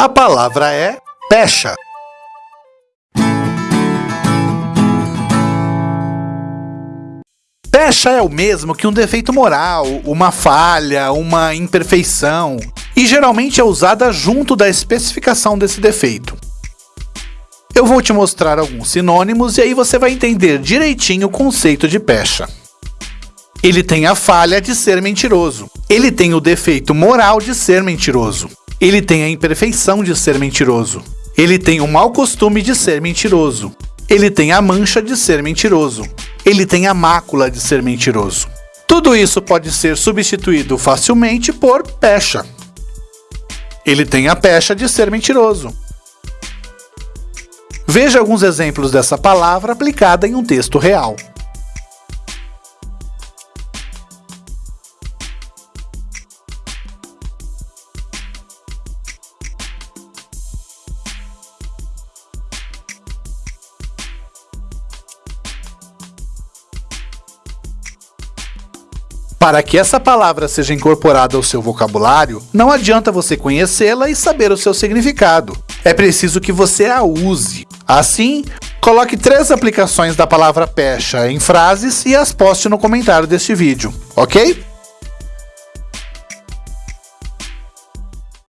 A palavra é pecha. Pecha é o mesmo que um defeito moral, uma falha, uma imperfeição, e geralmente é usada junto da especificação desse defeito. Eu vou te mostrar alguns sinônimos e aí você vai entender direitinho o conceito de pecha. Ele tem a falha de ser mentiroso. Ele tem o defeito moral de ser mentiroso. Ele tem a imperfeição de ser mentiroso. Ele tem o mau costume de ser mentiroso. Ele tem a mancha de ser mentiroso. Ele tem a mácula de ser mentiroso. Tudo isso pode ser substituído facilmente por pecha. Ele tem a pecha de ser mentiroso. Veja alguns exemplos dessa palavra aplicada em um texto real. Para que essa palavra seja incorporada ao seu vocabulário, não adianta você conhecê-la e saber o seu significado. É preciso que você a use. Assim, coloque três aplicações da palavra pecha em frases e as poste no comentário deste vídeo, ok?